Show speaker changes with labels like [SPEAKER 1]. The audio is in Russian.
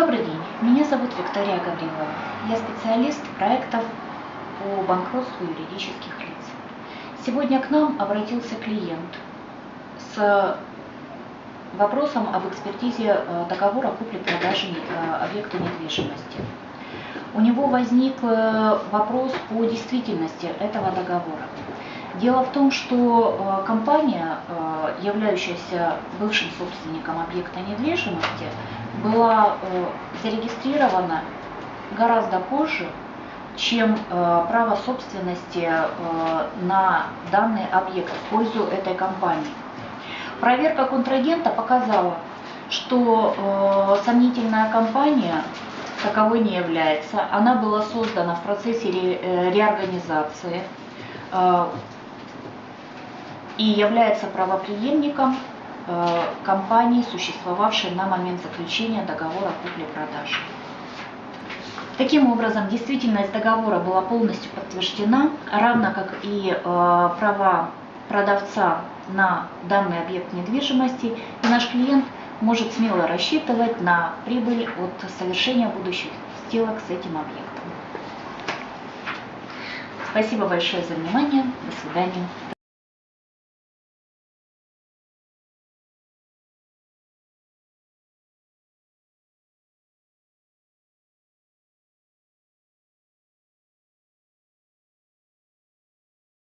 [SPEAKER 1] Добрый день, меня зовут Виктория Гаврилова. Я специалист проектов по банкротству юридических лиц. Сегодня к нам обратился клиент с вопросом об экспертизе э, договора купли-продажи э, объекта недвижимости. У него возник э, вопрос по действительности этого договора. Дело в том, что компания, являющаяся бывшим собственником объекта недвижимости, была зарегистрирована гораздо позже, чем право собственности на данный объект в пользу этой компании. Проверка контрагента показала, что э, сомнительная компания таковой не является. Она была создана в процессе ре, э, реорганизации э, и является правоприемником э, компании, существовавшей на момент заключения договора купли-продажи. Таким образом, действительность договора была полностью подтверждена, равно как и э, права продавца на данный объект недвижимости, и наш клиент может смело рассчитывать на прибыль от совершения будущих сделок с этим объектом. Спасибо большое за внимание. До свидания.